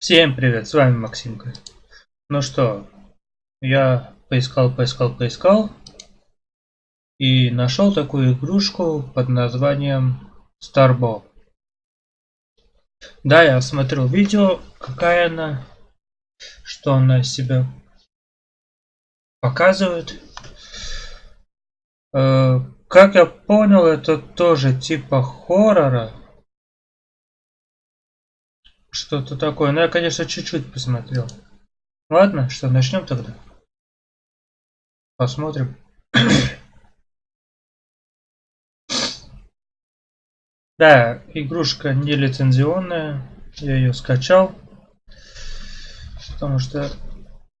Всем привет, с вами Максимка. Ну что, я поискал, поискал, поискал и нашел такую игрушку под названием Starbo. Да, я смотрел видео, какая она, что она из себя показывает. Э, как я понял, это тоже типа хоррора. Что-то такое. Ну, я, конечно, чуть-чуть посмотрел. Ладно, что, начнем тогда? Посмотрим. да, игрушка не лицензионная. Я ее скачал. Потому что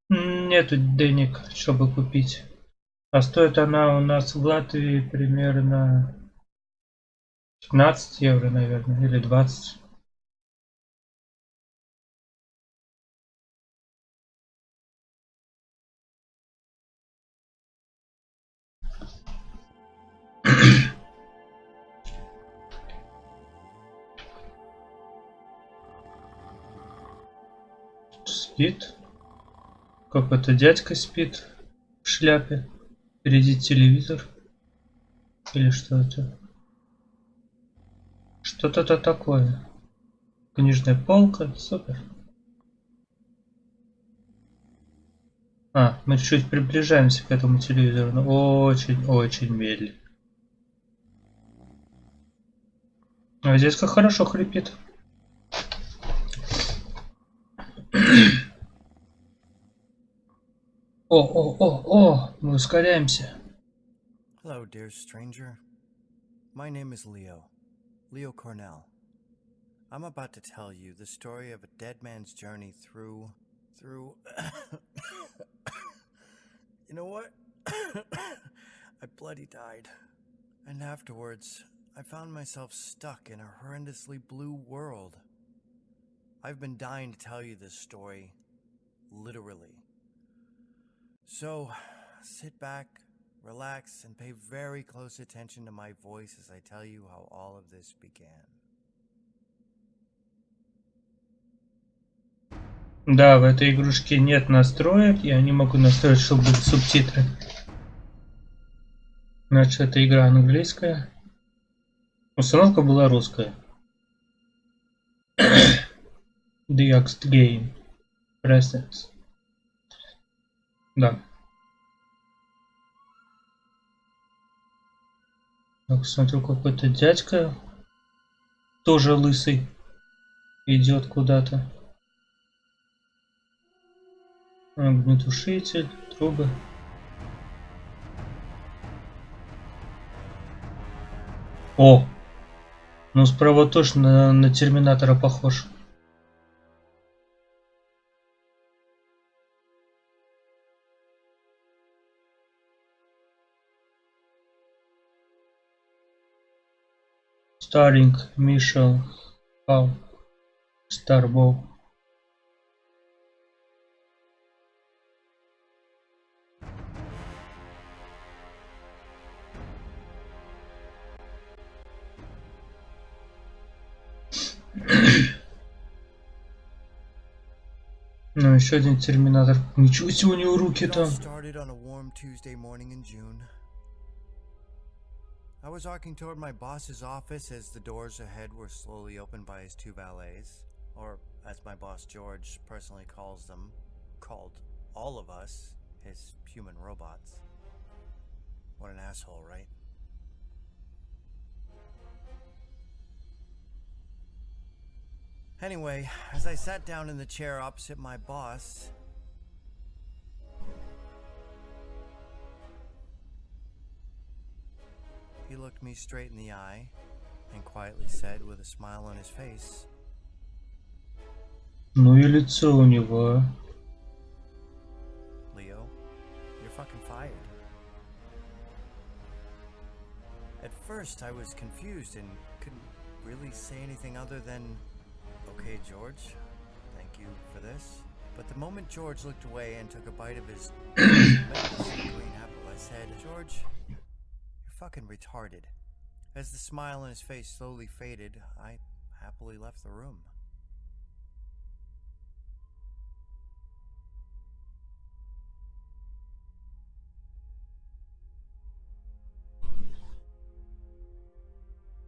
нету денег, чтобы купить. А стоит она у нас в Латвии примерно 15 евро, наверное, или 20. Спит. Какой-то дядька спит в шляпе. Впереди телевизор. Или что это? Что-то-то такое. Книжная полка. Супер. А, мы чуть приближаемся к этому телевизору, но очень-очень медленно. А здесь как хорошо хрипит. О, о, о, о, мы ускоряемся. Hello, dear stranger. My name is Leo. Leo Cornell. I'm about to tell you the story of a dead man's journey through... through... you know what? I bloody died. And afterwards, I found myself stuck in a horrendously blue world. I've been dying to tell you this story, literally. So, sit back, relax, and pay very close attention to my voice as I tell you how all of this began. Да, в этой игрушке нет настроек, я не могу настроить, чтобы быть субтитры. Значит, это игра английская. Установка была русская. The Axt Game. Presence. Да. Так, смотрю, какой-то дядька, тоже лысый, идет куда-то. Огнетушитель, трубы. О! Ну, справа точно на, на терминатора похож. Starring Michelle Pfau, Starbow. Ну, еще один терминатор. Ничего себе у него руки там. I was walking toward my boss's office as the doors ahead were slowly opened by his two valets, or as my boss George personally calls them, called all of us, his human robots. What an asshole, right? Anyway, as I sat down in the chair opposite my boss, He looked me straight in the eye and quietly said with a smile on his face. Ну и лицо у него. Leo, you're fucking fired. At first I was confused and couldn't really say anything other than, okay George, thank you for this. But the moment George looked away and took a bite of his green apple, I said, George, fucking retarded. As the smile on his face slowly faded, I happily left the room.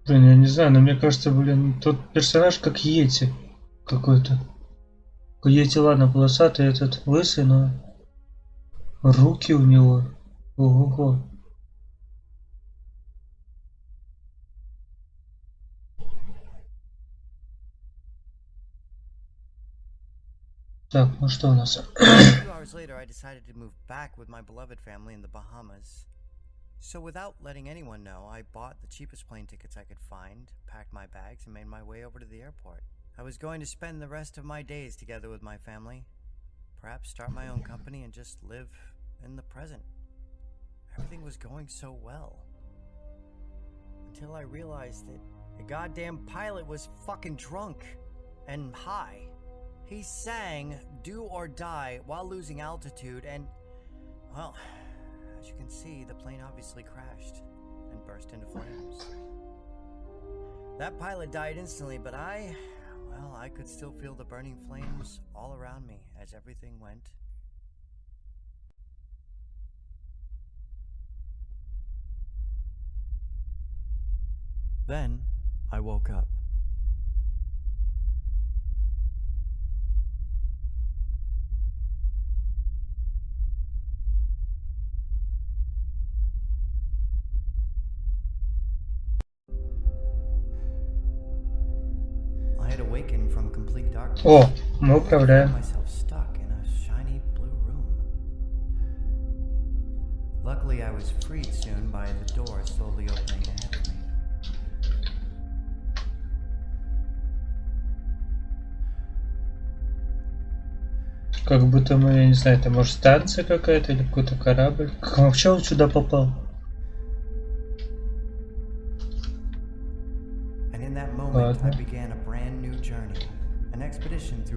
Блин, я не знаю, но мне кажется, блин, тот персонаж как Йети какой-то. Йети, ладно, полосатый этот, лысый, но руки у него. Ого-го. Так, ну что у нас? A few hours later, I decided to move back with my beloved family in the Bahamas. So, without letting anyone know, I bought the cheapest plane tickets I could find, packed my bags, and made my way over to the airport. I was going to spend the rest of my days together with my family, perhaps start my own company and just live in the present. Everything was going so well. Until I realized that the goddamn pilot was fucking drunk and high. He sang Do or Die while losing altitude, and, well, as you can see, the plane obviously crashed and burst into flames. That pilot died instantly, but I, well, I could still feel the burning flames all around me as everything went. Then I woke up. О, мы управляем. Luckily, I was freed soon by the door slowly opening ahead of me. Как будто мы, я не знаю, это может станция какая-то или какой-то корабль. Как вообще он сюда попал? Ладно.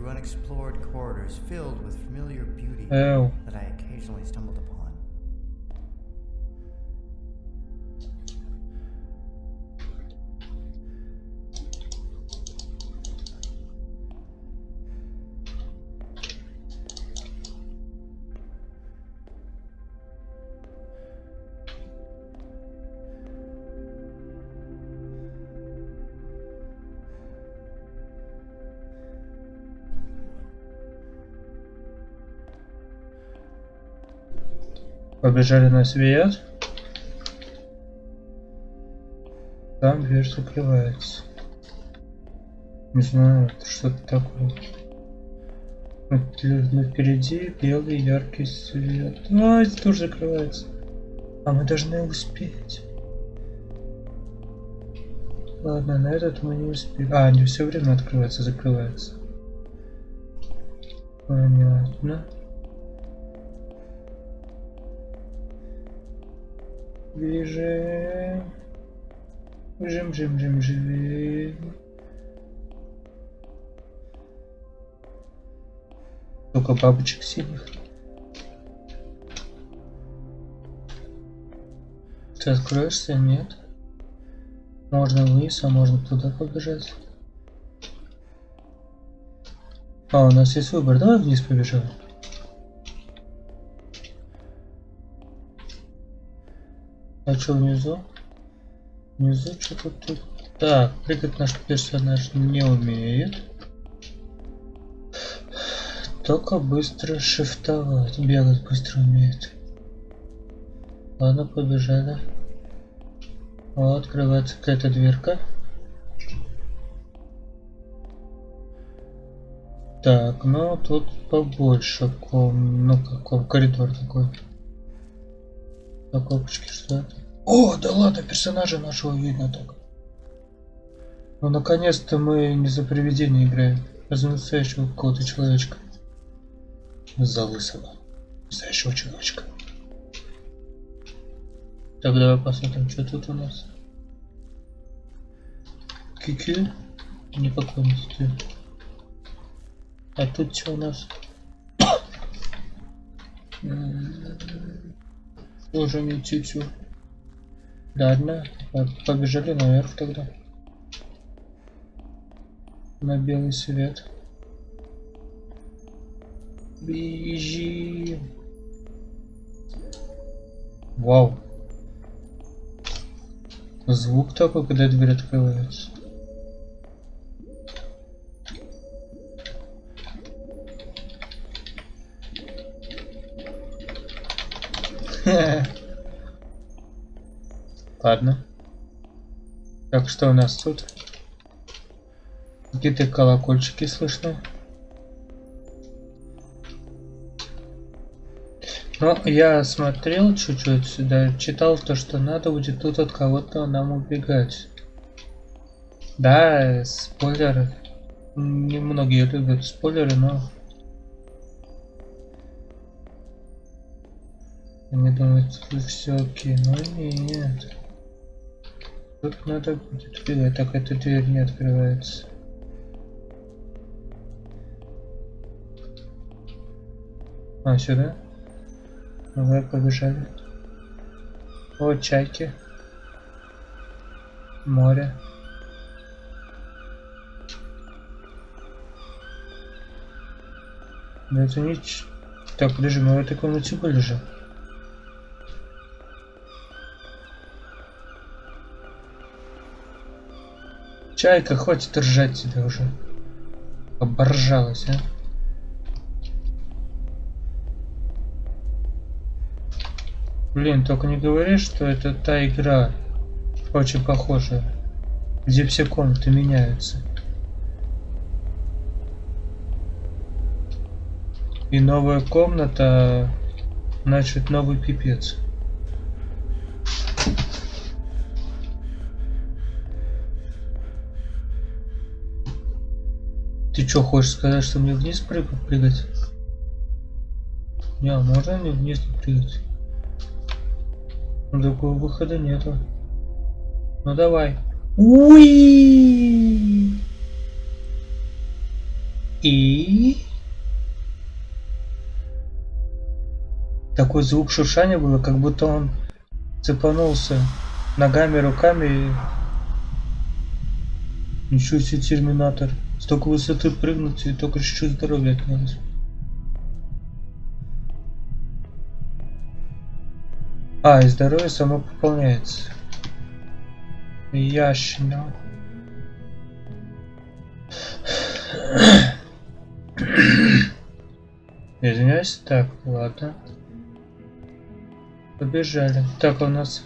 Through unexplored corridors filled with familiar beauty Эу. Побежали на свет. Там дверь закрывается. Не знаю, это что-то такое. Ну, впереди белый яркий свет. А, здесь тоже закрывается. А мы должны успеть. Ладно, на этот мы не успеем. А, не все время открывается, закрывается. Понятно. Бежим. Бежим, бежим, бежим, бежим. Только бабочек синих. Ты откроешься? Нет. Можно вниз, а можно туда побежать. А, у нас есть выбор. Давай вниз побежим. А что внизу? Внизу что-то тут. Так, прыгать наш персонаж не умеет. Только быстро шифтовать. Бегать быстро умеет. Ладно, побежали. О, открывается какая-то дверка. Так, ну тут побольше ком... Ну какой коридор такой. Так, опачки, что? О, да ладно, персонажа нашего видно так. Ну наконец-то мы не за привидение играем, а за настоящего какого-то человечка. За лысого. Настоящего человечка. Так, давай посмотрим, что тут у нас. Кики? Не поклонности. А тут что у нас? Тоже не тютю. Ладно, по- побежали наверх тогда. На белый свет. Бежим. Звук такой, когда дверь открывается. Ладно. Так, что у нас тут? Какие-то колокольчики слышно. Но я смотрел чуть-чуть сюда, читал то, что надо будет тут от кого-то нам убегать. Да, спойлеры. Немногие любят спойлеры, но... Они думают, все окей, но нет. Тут надо будет убегать, так эта дверь не открывается. А, сюда? Давай побежали. О, чайки. Море. Да это не... Так, подожди, мы в этой комнате были же. Чайка, хватит ржать тебя уже. Оборжалась, а? Блин, только не говори, что это та игра, очень похожая, где все комнаты меняются. И новая комната, значит новый пипец. Что, хочешь сказать, что мне вниз прыгать? Не, а можно мне вниз прыгать? Другого выхода нету. Ну давай. Уи! И... Такой звук шуршания было, как будто он цепанулся ногами, руками. Ничего себе терминатор. Столько высоты прыгнуть и только чуть-чуть здоровья отнялось. А, и здоровье само пополняется. Ящина. Извиняюсь. Так, ладно. Побежали. Так, у нас...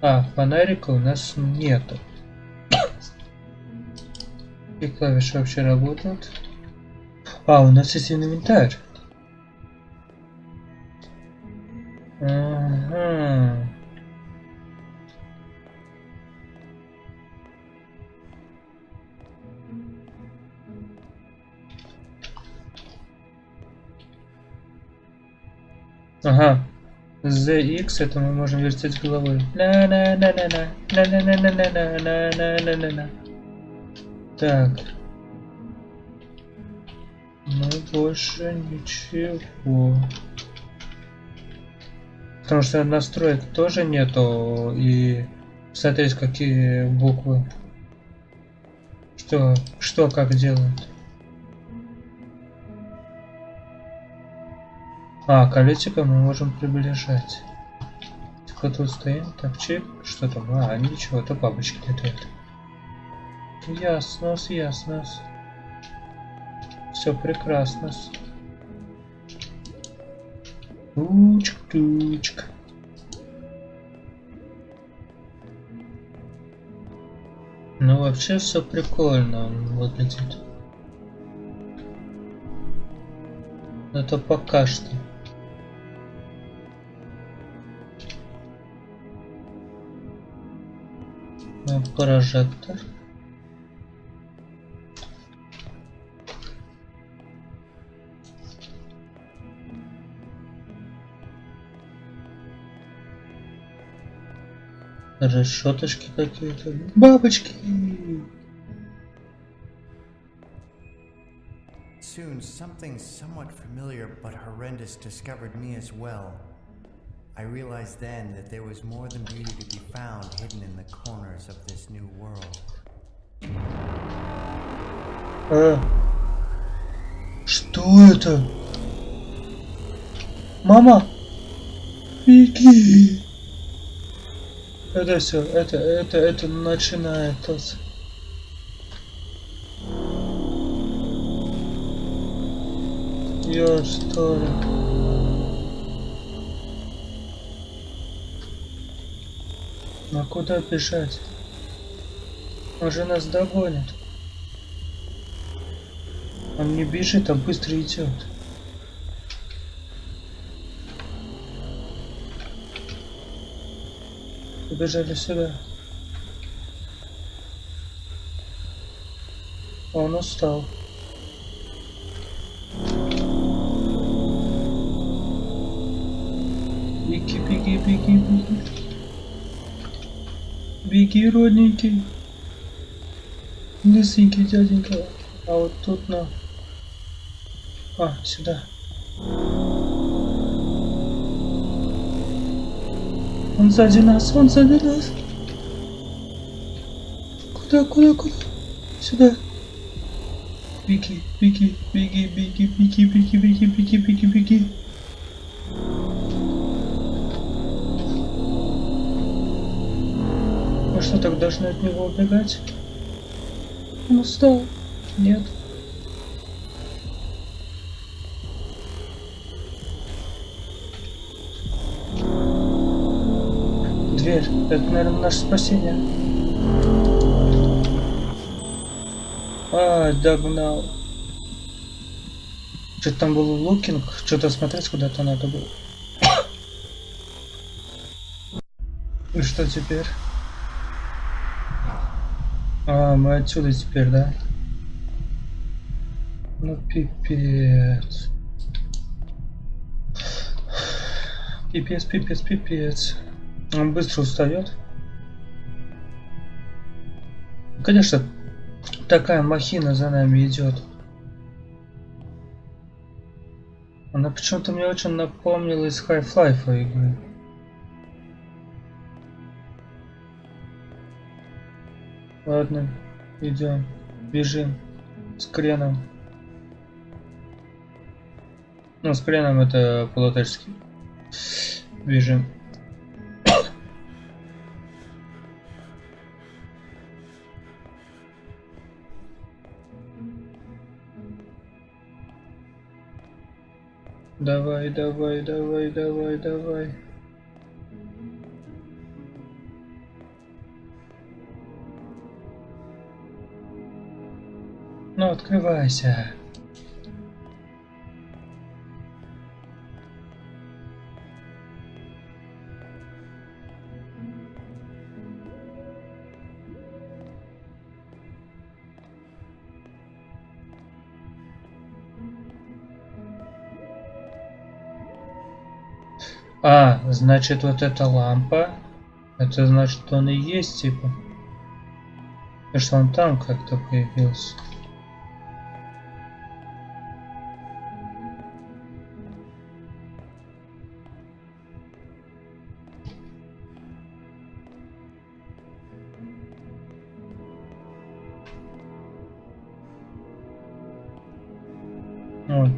А, фонарика у нас нету. И клавиши вообще работают. А, у нас есть инвентарь. Ага. Ага. ZX это мы можем вертеть головой. на на Так. Ну больше ничего. Потому что настроек тоже нету и смотреть какие буквы. Что, что как делают. А, колесико мы можем приближать. Типа тут стоим, так чик, что там? А, ничего, это бабочки летают. Ясно, ясно. Все прекрасно. Тучка-тучка. Ну вообще все прикольно выглядит. Это пока что. Прожектор. Решеточки какие-то. Бабочки! Soon, something somewhat familiar but horrendous discovered me as well. I realized then that there was more than beauty to be found hidden in the corners of this new world. А, что это? Мама! Беги! Это все, это, это, это начинает тос. Your story. А куда бежать? Он же нас догонит. Он не бежит, а быстро идет. Побежали сюда. Он устал. Беги, беги, беги, беги. Беги, родненький. Лысенький дяденька. А вот тут на... А, сюда. Он сзади нас, он сзади нас. Куда, куда, куда? Сюда. Беги, беги, беги, беги, беги, беги, беги, беги, беги, беги. Мы что, так должны от него убегать? Он устал. Нет. Дверь. Это, наверное, наше спасение. А, догнал. Что-то там был лукинг, что-то смотреть куда-то надо было. И что теперь? А, мы отсюда теперь, да? Ну, пипец. Пипец, пипец, пипец. Он быстро устает. Конечно, такая махина за нами идет. Она почему-то мне очень напомнила из Half-Life игры. Ладно, идем, бежим с креном. Ну, с креном это по-латышски. Бежим. Давай, давай, давай, давай, давай. Ну, открывайся. А, значит вот эта лампа. Это значит он и есть типа. И что он там как-то появился. Вот.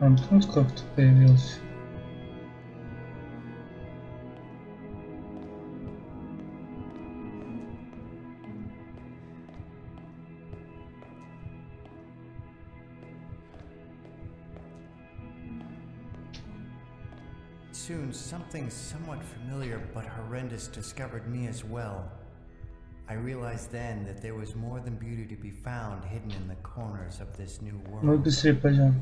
Он тут как-то появился. something somewhat familiar but horrendous discovered me as well. I realized then that there was more than beauty to be found hidden in the corners of this new Мы world. быстрее пойдем.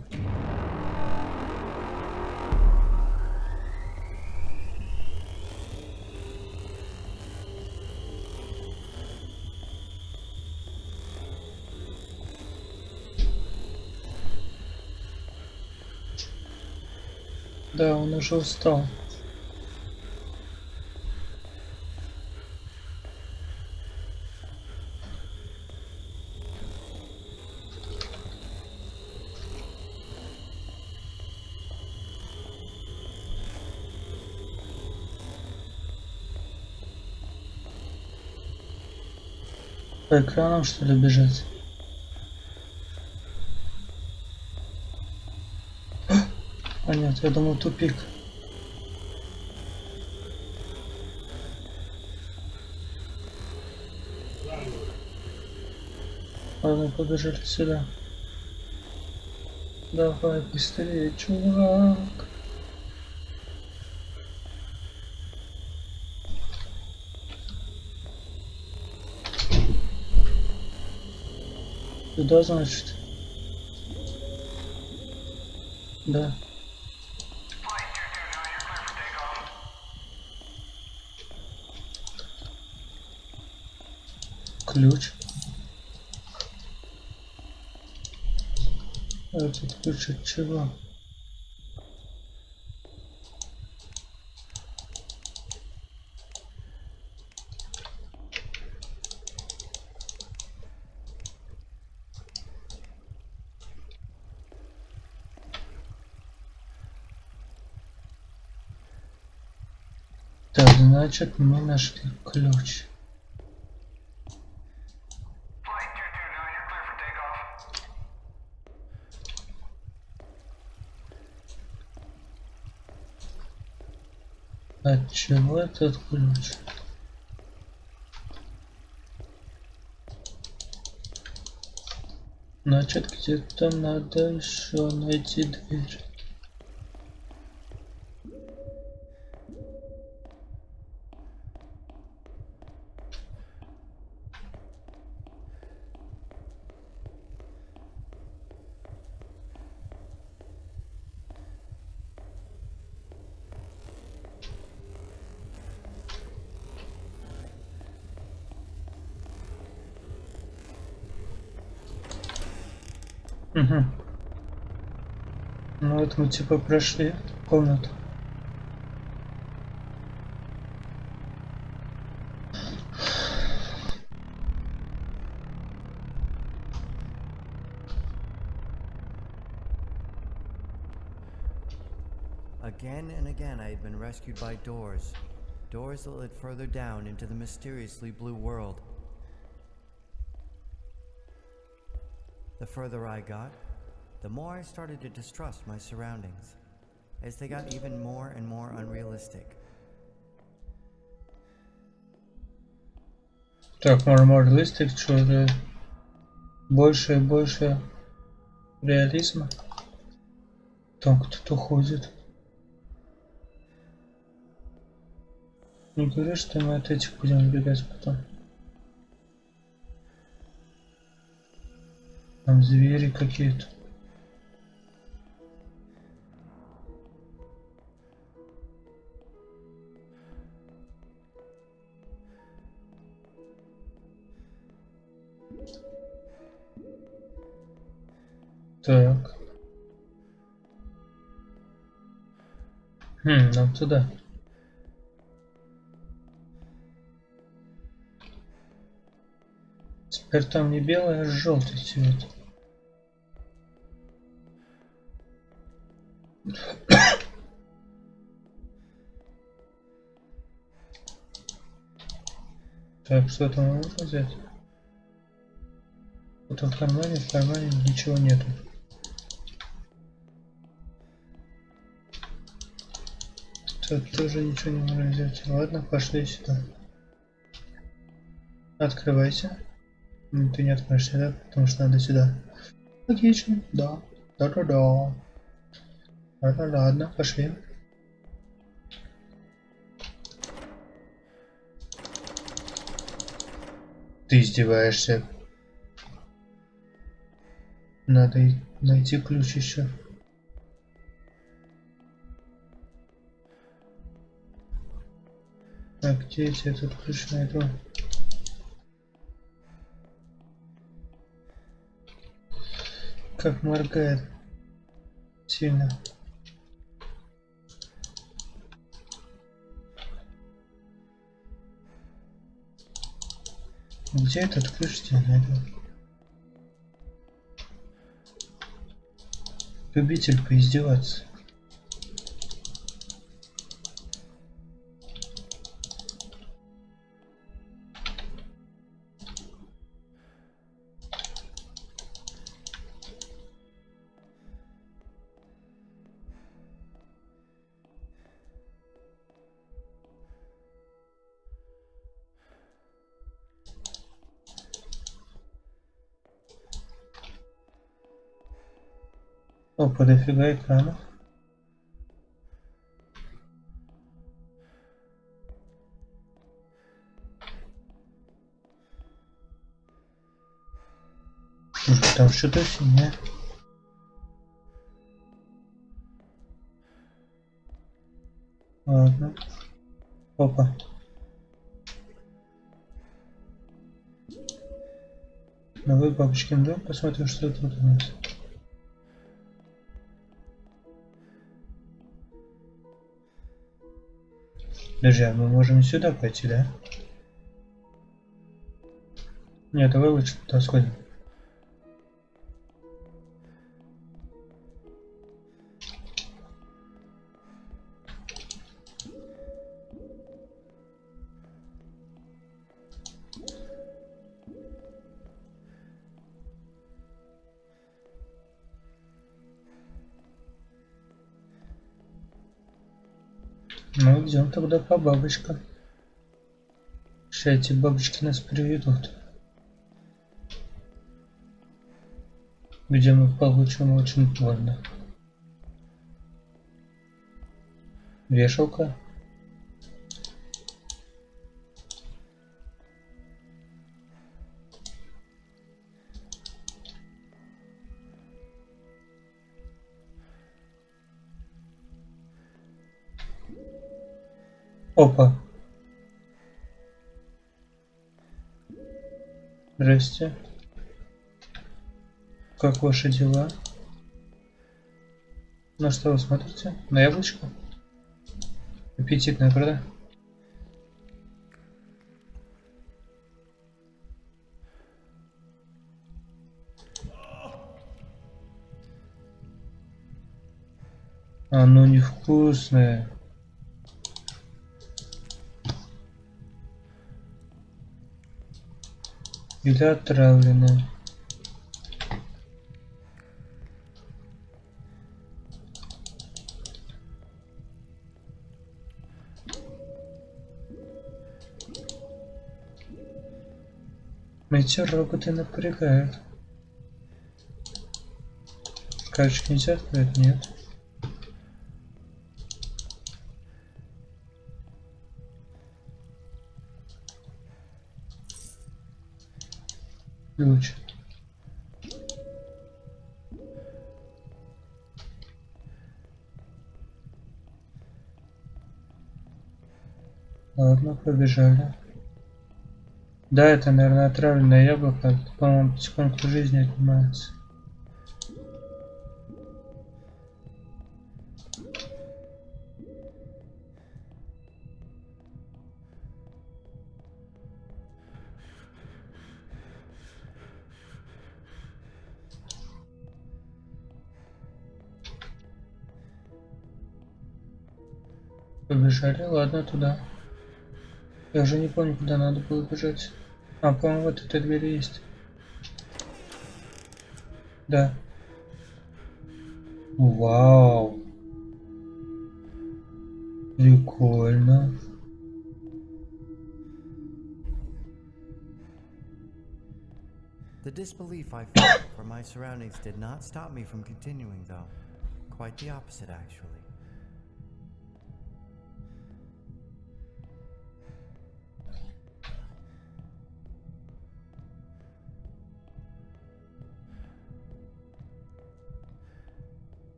Да, он уже устал. По экранам что ли бежать? А нет, я думал тупик. Ладно, побежали сюда. Давай быстрее, чувак. Туда, значит? Да. Ключ. Этот ключ от чего? Так, значит, мы нашли ключ. Flight 229, you're clear for takeoff. От чего этот ключ? Значит, где-то надо еще найти дверь. вот мы типа прошли комнату. Again and again I had been rescued by doors. Doors that led further down into the mysteriously blue world. The further I got, the more I started to distrust my surroundings, as they got even more and more unrealistic. Так, мормор листик, что же больше и больше реализма. Там кто-то ходит. Не говори, что мы от этих будем убегать потом. Там звери какие-то. Так. Хм, нам туда. Теперь там не белый, а желтый цвет. Так, что там можно взять? Вот в кармане, в кармане ничего нету. Тут тоже ничего не можно взять. Ладно, пошли сюда. Открывайся. М, Ты не откроешься, да? Потому что надо сюда. Логично, да. Да-да-да. Ладно, ладно, пошли. Ты издеваешься. Надо найти ключ еще. А где я этот ключ найду? Как моргает. Сильно. Где этот ключ тебе найду? Любитель поиздеваться. Опа, дофига экранов. Там что-то синее. Ладно. Опа. Новый бабушкин дом. Посмотрим, что тут у нас. Подожди, а мы можем сюда пойти, да? Нет, давай лучше туда сходим. Тогда по бабочкам. Сейчас эти бабочки нас приведут. Где мы получим очень больно. Вешалка. Опа. Здрасте. Как ваши дела? На что вы смотрите? На яблочко? Аппетитное, правда? Оно невкусное. Или отравленное. Эти роботы напрягают. Скажешь, нельзя открыть? Нет. Ключ. Ладно, побежали. Да, это, наверное, отравленное яблоко. По-моему, потихоньку жизни отнимается. Побежали, ладно, туда. Я уже не помню, куда надо было бежать. А, по-моему, вот эта дверь есть. Да. Вау. Прикольно. The disbelief I felt for my surroundings did not stop me from continuing, though. Quite the opposite, actually.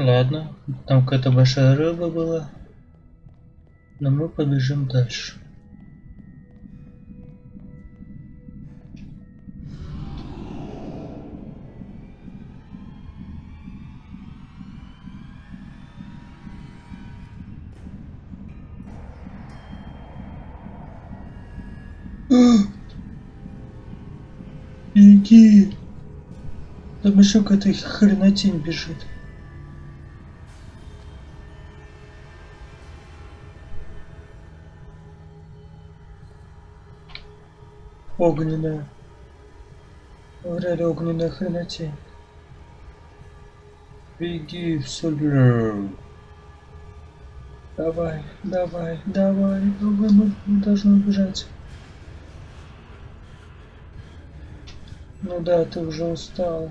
Ладно, там какая-то большая рыба была. Но мы побежим дальше. Иди! Там еще какая-то хренотень бежит. огненная. Говорили огненная хренати. Беги в сюда. Давай, давай, давай, давай, мы должны убежать. Ну да, ты уже устал.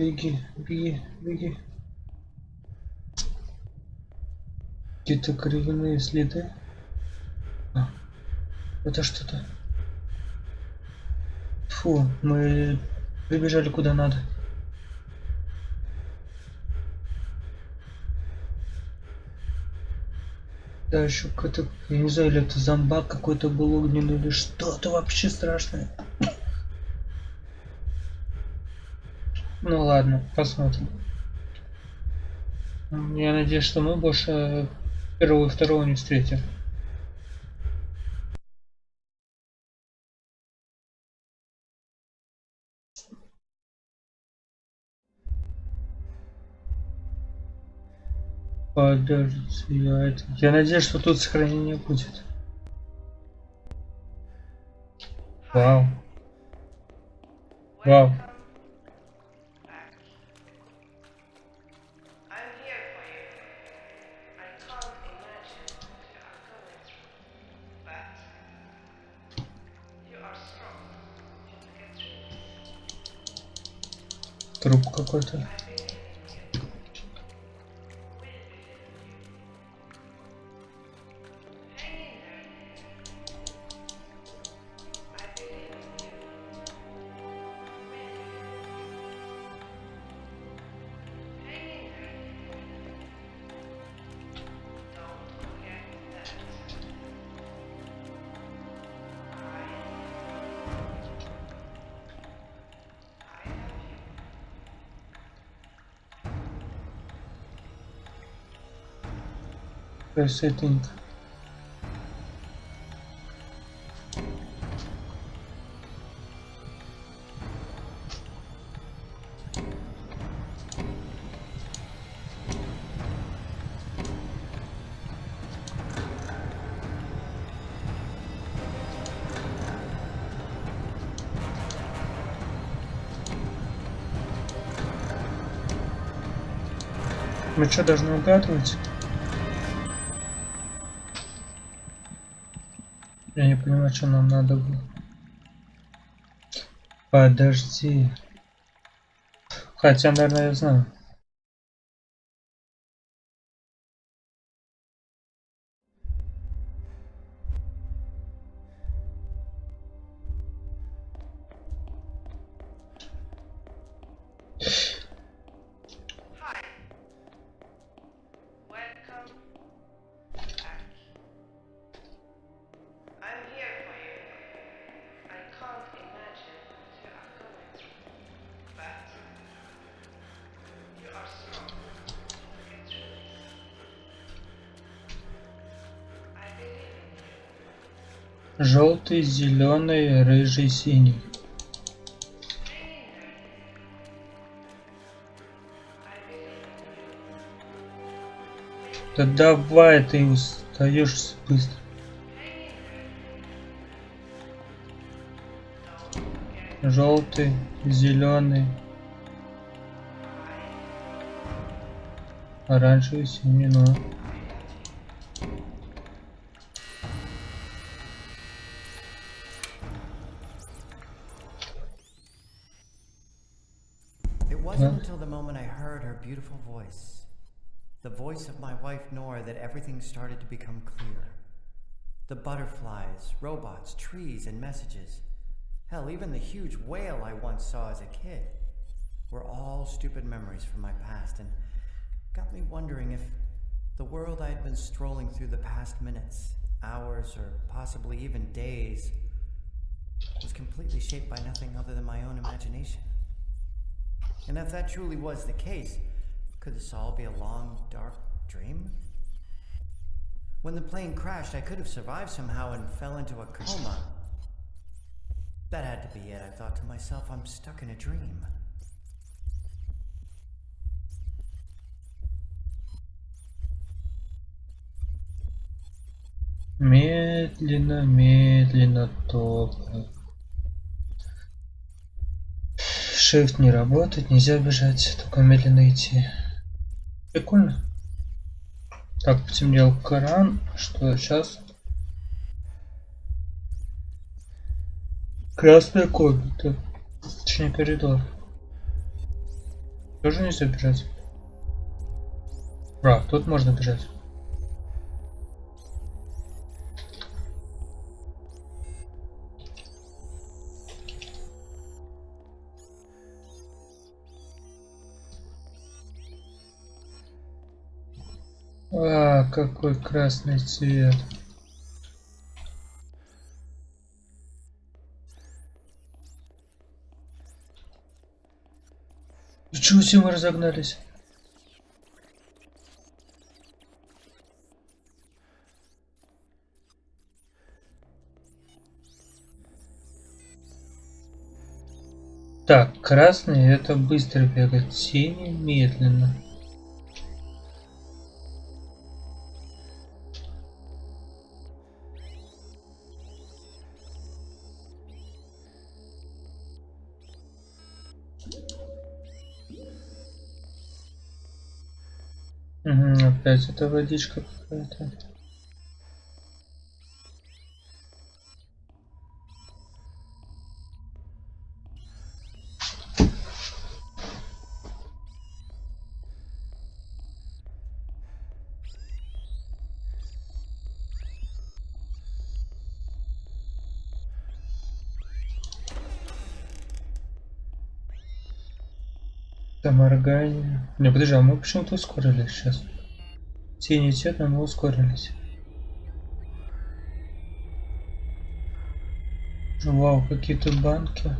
Беги, беги, беги. Какие-то кривяные следы. А, это что-то. Фу, мы прибежали куда надо. Да, еще какой-то, я не знаю, или это зомбак какой-то был огненный, или что-то вообще страшное. Ну ладно, посмотрим. Я надеюсь, что мы больше первого и второго не встретим. Подожди, я, это... я надеюсь, что тут сохранение будет. Вау. Вау. Труп какой-то. Resetting. Мы что, должны угадывать? Я не понимаю, что нам надо было. Подожди. Хотя, наверное, я знаю. Зеленый, рыжий, синий. Да давай, ты устаешь быстро. Желтый, зеленый, оранжевый, синий, ну. Started to become clear. The butterflies, robots, trees, and messages. Hell, even the huge whale I once saw as a kid were all stupid memories from my past and got me wondering if the world I had been strolling through the past minutes, hours, or possibly even days was completely shaped by nothing other than my own imagination. And if that truly was the case, could this all be a long, dark dream? When the plane crashed, I could have survived somehow and fell into a coma. That had to be it. I thought to myself, I'm stuck in a dream. Медленно, медленно топай. Shift не работает, нельзя бежать, только медленно идти. Прикольно. Так, потемнел кран, что сейчас? Красная комната. Точнее коридор. Тоже нельзя бежать. А, тут можно бежать. А, какой красный цвет. Ничего себе мы разогнались. Так, красный это быстро бегать, синий медленно. Опять это водичка какая-то. Это моргание. Не, подожди, а мы почему-то ускорились сейчас. Но мы ускорились. Вау, какие-то банки.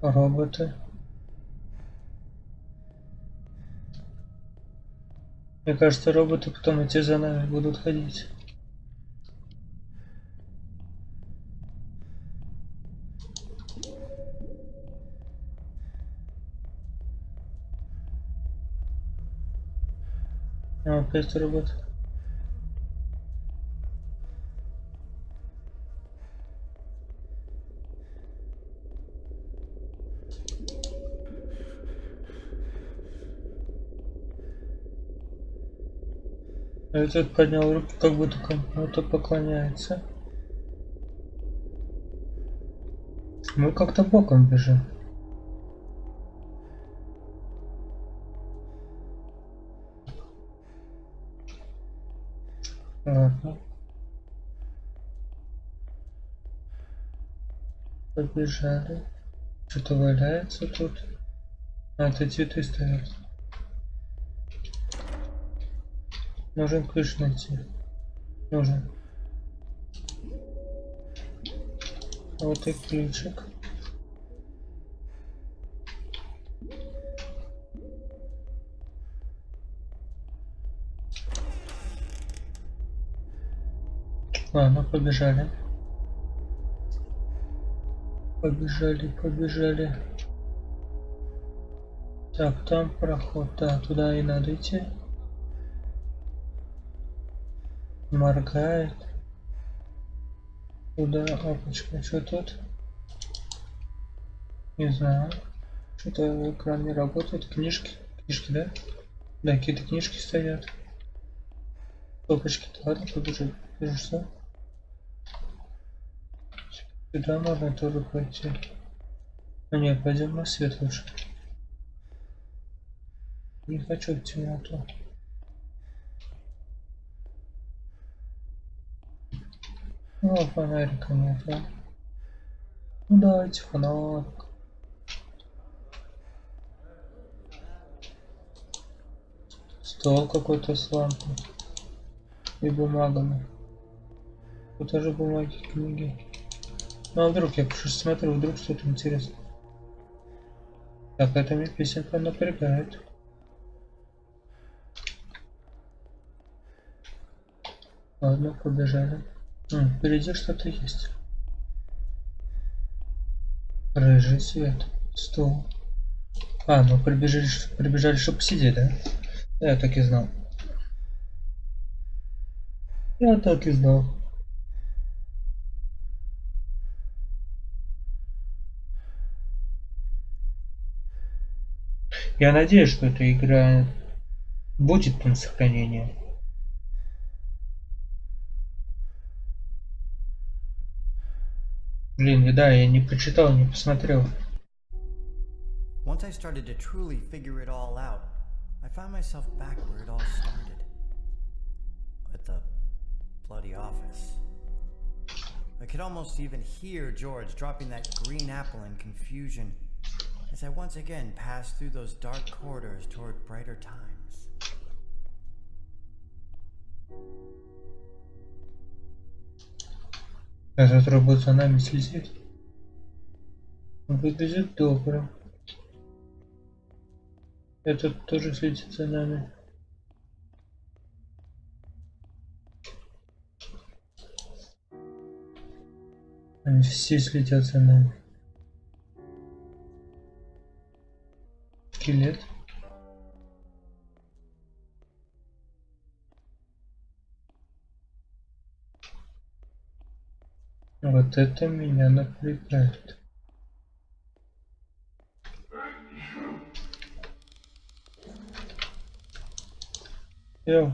Роботы. Мне кажется, роботы потом эти за нами будут ходить. Опять робот. Этот поднял руки, как будто кому-то поклоняется. Мы как-то боком бежим. Ладно. Побежали. Что-то валяется тут. А, это цветы стоят. Нужен ключ найти. Нужен. Вот и ключик. Ладно, побежали. Побежали, побежали. Так, там проход. Да, туда и надо идти. Моргает. Куда опачка? Что тут? Не знаю. Что-то экран не работает. Книжки. Книжки, да? Да, какие-то книжки стоят. Опачки. Ладно, побежи. Бежишься. Сюда можно тоже пойти. А нет, пойдем на свет лучше. Не хочу в темноту. Ну, фонарика нет, да? Ну, давайте фонарик. Стол какой-то с лампой. И бумагами. Тут тоже бумаги, книги. Ну, а вдруг я просто смотрю, вдруг что-то интересное. Так, это мне песенка напрягает. Ладно, побежали. Впереди что-то есть. Рыжий свет. Стол. А, мы прибежали, прибежали, чтобы посидеть, да? Я так и знал. Я так и знал. Я надеюсь, что эта игра будет на сохранение. Блин, и да, я не прочитал, не посмотрел. Once I started to truly figure it all out, I found myself back where it all started. At the bloody office. I could almost even hear George dropping that green apple in confusion as I once again passed through those dark corridors toward brighter times. Этот робот за нами следит. Выглядит добро. Этот тоже следит за нами. Они все следят за нами. Скелет. Вот это меня напрягает. Йоу.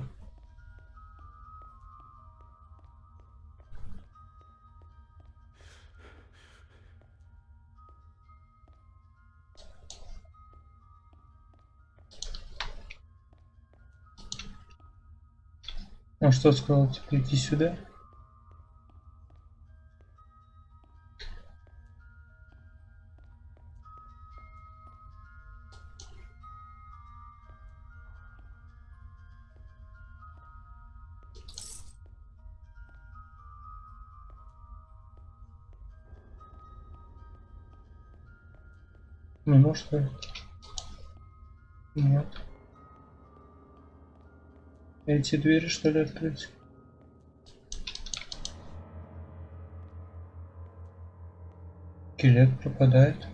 А что сказал, типа иди сюда? Что ли? Нет. Эти двери что ли открыть? Скелет пропадает.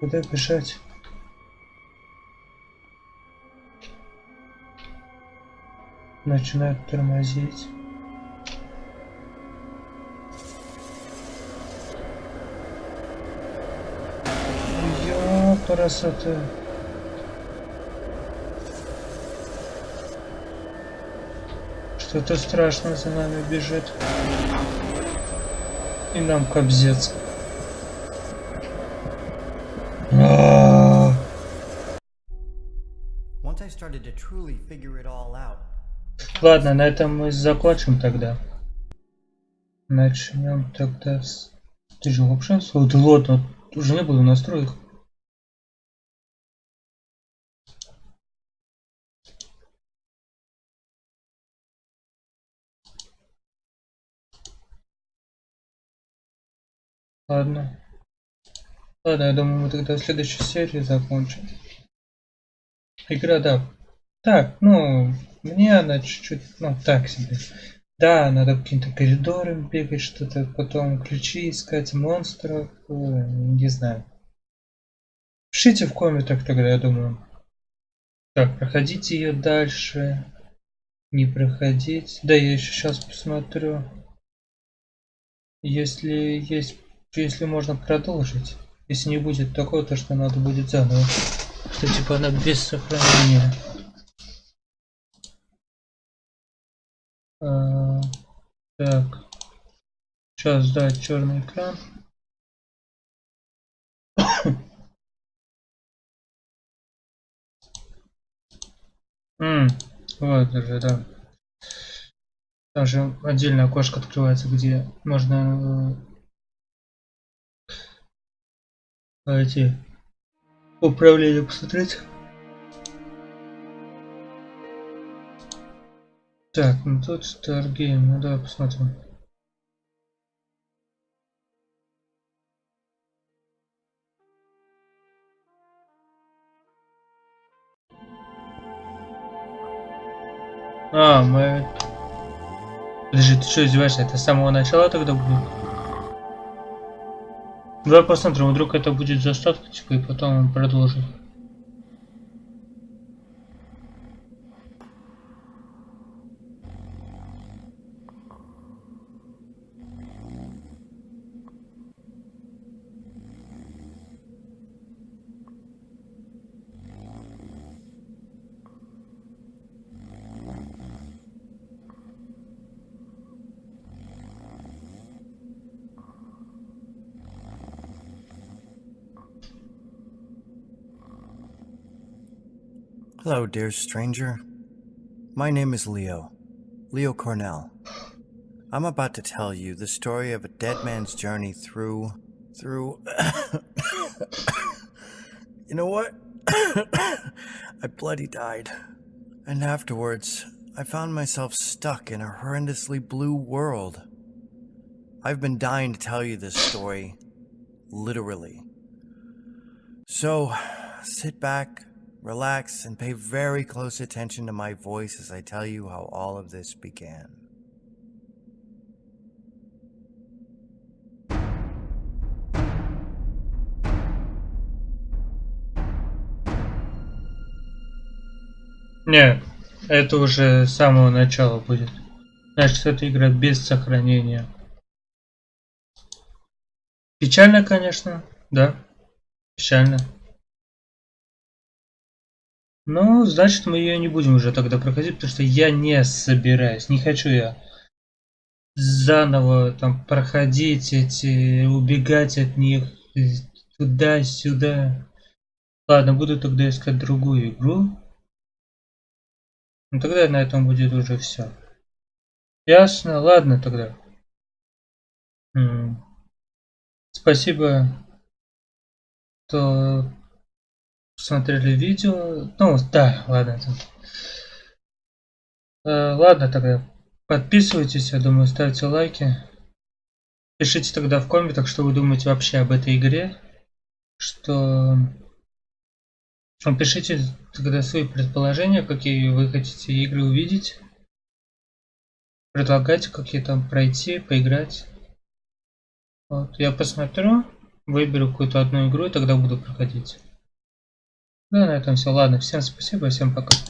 Куда бежать? Начинает тормозить. Красота. Что-то страшное за нами бежит. И нам кобзец. А, Ладно, на этом мы закончим тогда. Начнем тогда с... Ты же? О, да ладно, уже не буду настроек. Ладно. Ладно, я думаю, мы тогда в следующей серии закончим. Игра, да. Так, ну, мне она чуть-чуть, ну, так себе. Да, надо каким-то коридорам бегать, что-то, потом ключи искать, монстров, э, не знаю. Пишите в комментах тогда, я думаю. Так, проходите ее дальше. Не проходить. Да, я еще сейчас посмотрю. Если есть, если можно продолжить. Если не будет такого, то что надо будет заново. Что типа она без сохранения. А, так. Сейчас дать черный экран. М, вот даже, да. Там же отдельное окошко открывается, где можно А эти управления посмотреть? Так, ну тут Stargame, ну давай посмотрим. А, мы... Подожди, ты что издеваешься? Это с самого начала тогда будет? Давай посмотрим, вдруг это будет заставка, типа, и потом он dear stranger. My name is Leo. Leo Cornell. I'm about to tell you the story of a dead man's journey through. through. you know what? I bloody died. And afterwards, I found myself stuck in a horrendously blue world. I've been dying to tell you this story. Literally. So, sit back, relax, and pay very close attention to my voice as I tell you how all of this began. Не, это уже с самого начала будет. Значит, это игра без сохранения. Печально, конечно, да. Печально. Ну, значит, мы ее не будем уже тогда проходить, потому что я не собираюсь. Не хочу я заново там проходить эти, убегать от них туда-сюда. Ладно, буду тогда искать другую игру. Ну тогда на этом будет уже все. Ясно, ладно тогда. Спасибо, что смотрели видео. Ну, да, ладно. Э, ладно тогда. Подписывайтесь, я думаю, ставьте лайки. Пишите тогда в комментах, что вы думаете вообще об этой игре. Что... Ну, Пишите тогда свои предположения, какие вы хотите игры увидеть. Предлагайте, какие там пройти, поиграть. Вот, я посмотрю, выберу какую-то одну игру и тогда буду проходить. Да, на этом все. Ладно, всем спасибо, всем пока.